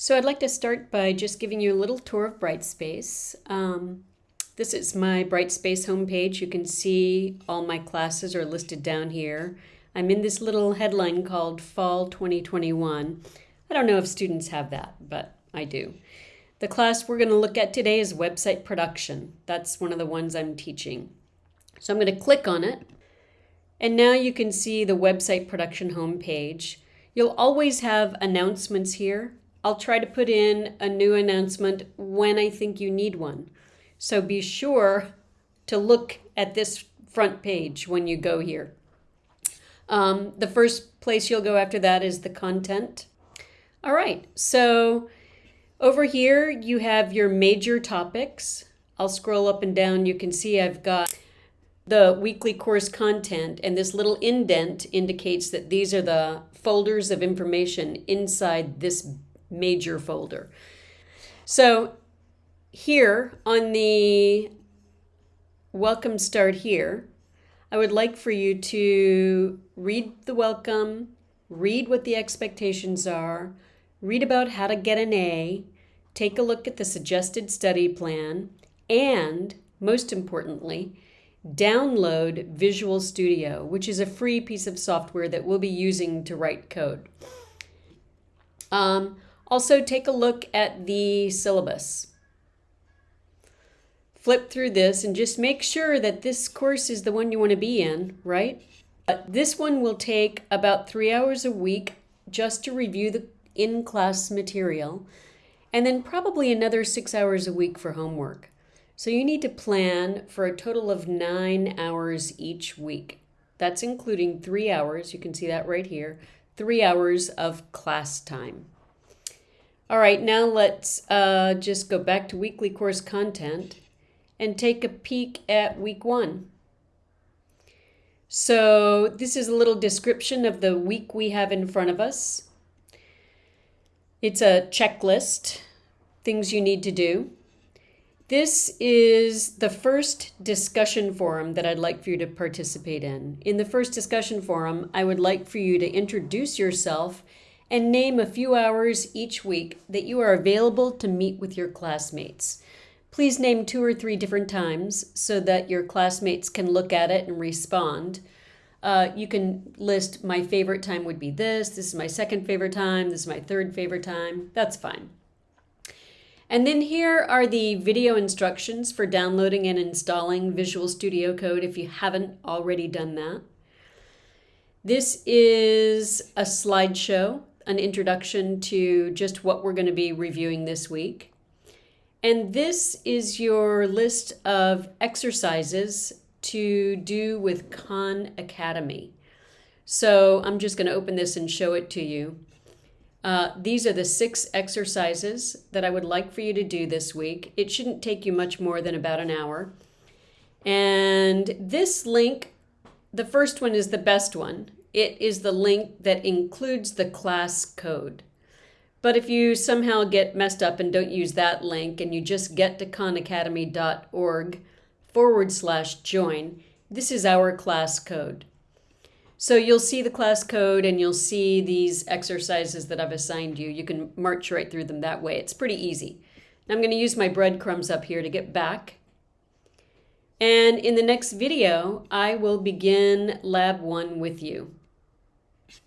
So I'd like to start by just giving you a little tour of Brightspace. Um, this is my Brightspace homepage. You can see all my classes are listed down here. I'm in this little headline called Fall 2021. I don't know if students have that, but I do. The class we're going to look at today is website production. That's one of the ones I'm teaching. So I'm going to click on it. And now you can see the website production homepage. You'll always have announcements here. I'll try to put in a new announcement when I think you need one. So be sure to look at this front page when you go here. Um, the first place you'll go after that is the content. All right, so over here you have your major topics. I'll scroll up and down. You can see I've got the weekly course content, and this little indent indicates that these are the folders of information inside this major folder. So here on the welcome start here, I would like for you to read the welcome, read what the expectations are, read about how to get an A, take a look at the suggested study plan, and most importantly, download Visual Studio, which is a free piece of software that we'll be using to write code. Um, also, take a look at the syllabus. Flip through this and just make sure that this course is the one you want to be in, right? This one will take about three hours a week just to review the in-class material, and then probably another six hours a week for homework. So you need to plan for a total of nine hours each week. That's including three hours, you can see that right here, three hours of class time. All right, now let's uh, just go back to weekly course content and take a peek at week one. So this is a little description of the week we have in front of us. It's a checklist, things you need to do. This is the first discussion forum that I'd like for you to participate in. In the first discussion forum, I would like for you to introduce yourself and name a few hours each week that you are available to meet with your classmates. Please name two or three different times so that your classmates can look at it and respond. Uh, you can list my favorite time would be this, this is my second favorite time, this is my third favorite time. That's fine. And then here are the video instructions for downloading and installing Visual Studio Code if you haven't already done that. This is a slideshow an introduction to just what we're going to be reviewing this week. And this is your list of exercises to do with Khan Academy. So I'm just going to open this and show it to you. Uh, these are the six exercises that I would like for you to do this week. It shouldn't take you much more than about an hour. And this link, the first one is the best one. It is the link that includes the class code. But if you somehow get messed up and don't use that link and you just get to khanacademy.org forward slash join, this is our class code. So you'll see the class code and you'll see these exercises that I've assigned you. You can march right through them that way. It's pretty easy. I'm going to use my breadcrumbs up here to get back. And in the next video, I will begin lab one with you.